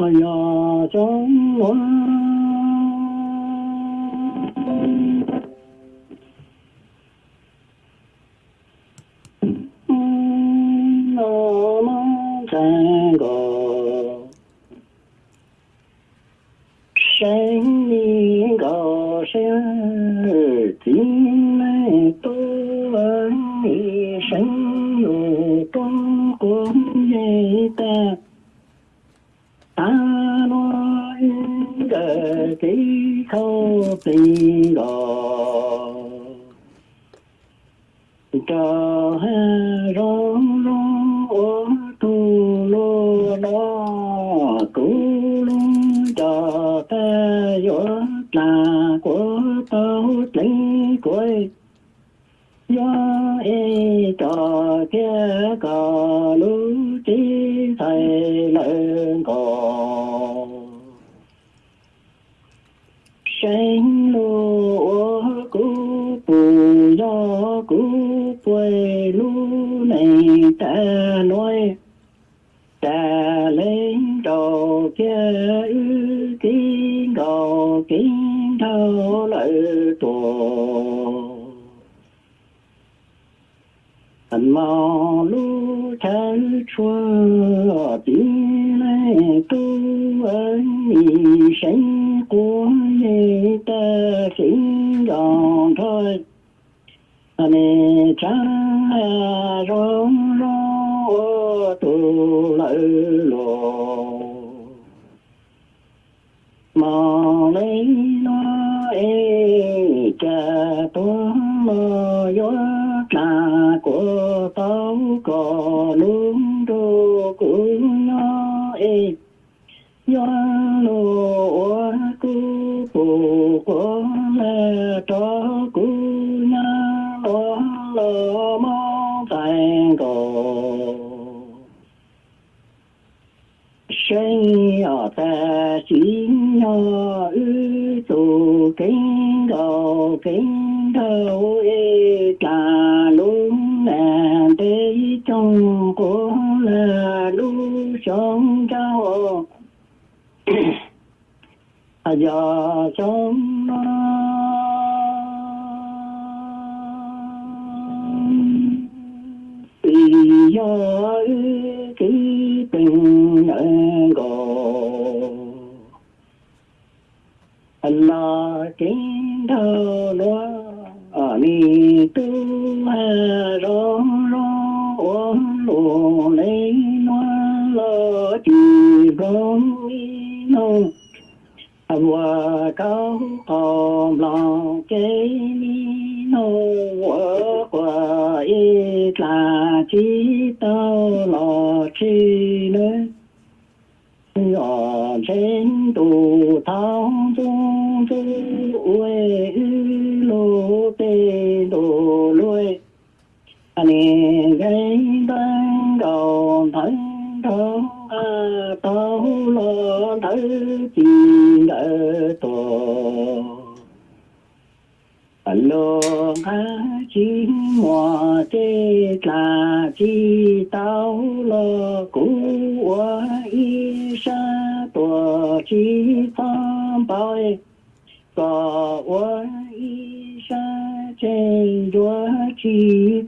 哎呀中国嗯嗯妈妈在我生命声 khâu tình đó cho hè rong rong ô tu lô đó cú luôn cho ta gió là của tao tính quê gió y cho kia cả lũ trí thầy lợn còn sinh lúa cú bù do cú quê lú này ta nói ta lên đầu kia ư kín cầu kín thâu lợi tổ anh mau lu chân chua tiếng này tu cha mơ gió trà của tao có luôn đô của nó ê. Gió lô cu phụ của mẹ cho cu nhá lo lo mong thành cổ sinh ở ta chính nhỏ ư tù kính đầu kính ôi ê luôn là tế trong của là lu sống cháu à giờ sống nó vì do cái tình nợ gò là kính thơ lo ni tu ha ro ro ôn lô lấy no lo chỉ bóng ni nông và cao hòm lòng cái ni nô, ở qua ít là chi tao lo chi nữa ở trên tù thao anh gây đang đầu thân thân tao lo thấy chi đỡ tổ lô ha chi mùa tê là chi tao lo cú wa y sa tua chi tam bao có wa y sa trên đua chi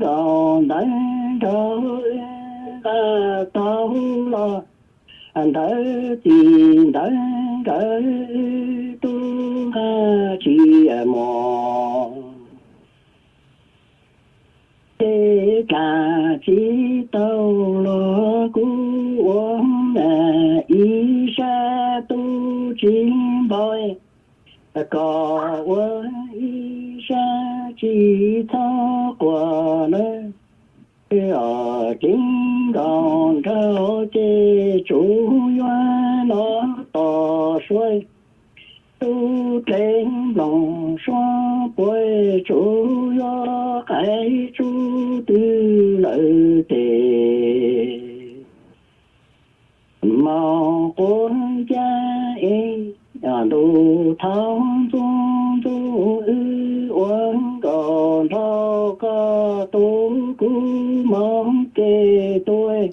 đồ gòn đánh ta tao lo. Anh thở tiền thở cỡ tu ha chi à mò. Thế cả chỉ tao lo cú ôm là ý sa tu chính bồi có uống ý xa chỉ thó quả nơi ở chính đòn cao chê chủ hoa nó tỏ xuôi tu trên lòng xóa bối chủ do cái chú tư lợi tề màu con cha y đủ tháo tu mong kê tôi.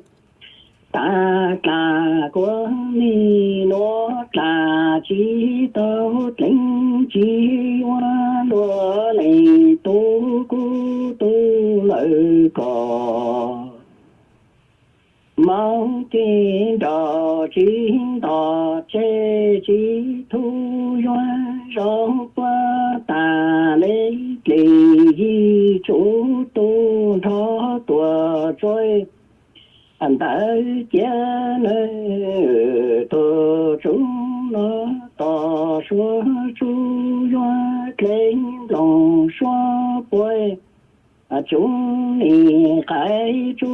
Ta ta của ni nó ta chỉ tao tính chỉ hoa lúa này tu cu tu lợi cò mong tin đò chỉ đò chê chỉ thu hoa rong qua ta lấy lì chú tu thôi tua trôi anh ta cha nơi tổ chúng nó tỏ số chú doa lên lòng xóa bôi à chúng ni khai chú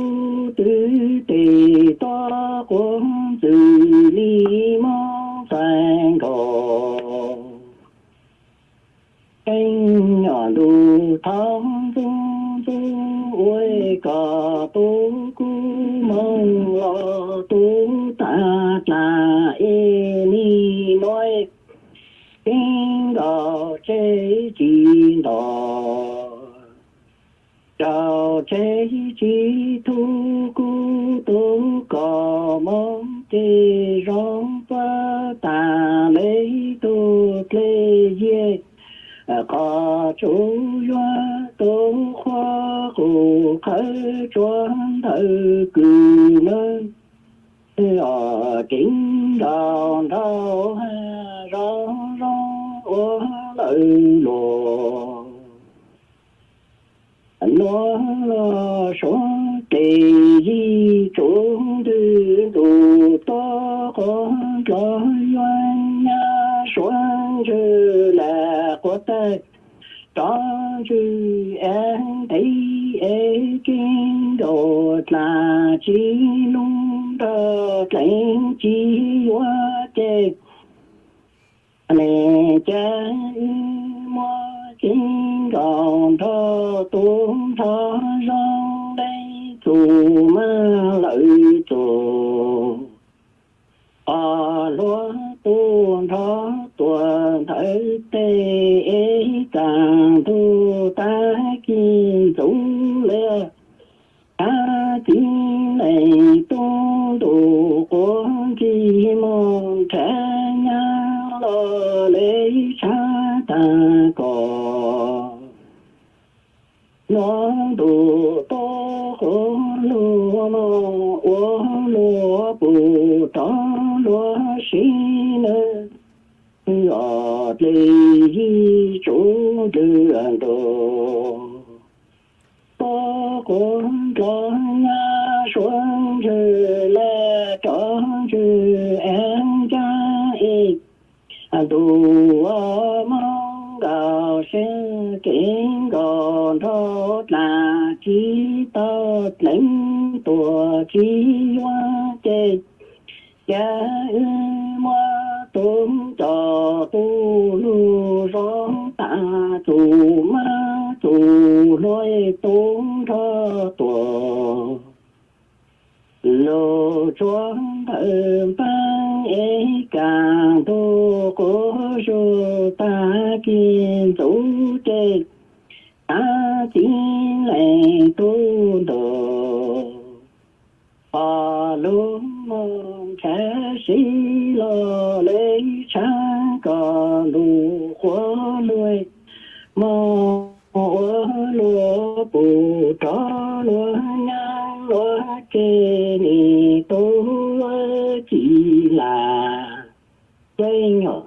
tư tì to quân từ li mong sang cầu anh nhỏ đủ thong dung dung ôi cả tu cu mong lo tu ta là e ni noi tiếng đạo chế chi đạo đạo chế chi tu cu tu có mong tê rong pa ta lấy tu lê ye ờ, có chú doa tôn khoa cổ khai choáng thơ cử nơi ở chính đào đào ra ra ô lợi lùa. Nó là số tì di chúng tư tụ to có lo yoan nha. Xoan chư là có tay đó chư ê kinh đồ là chi lung đơ lấy chi hoa chê nè cha mua chính còn thơ tuôn thơ rong đây dù mơ lợi dù ở lúa tuôn thơ tuôn thấy tê càng thu ta kim dũng lê ta chính này tung đủ quân chi mong trẻ nhà lo lấy cha ta có nó đủ to có lúa mong ô lúa bù cho lúa xin ở đây chỗ đường đồ có con cho là cho chữ em cha ít đủ mong gạo sinh kính còn thốt là chỉ tốt lãnh tùa chi hoa chê. Cha ư mua tôm cho rô ta kiên tổ trên ta chính lệ tu đồ. Phò luôn mong khả sĩ lo lê cha cò lù khóa nuôi mong ủa lúa bù tró lúa nhang lúa kê nì tu chỉ là cây nhỏ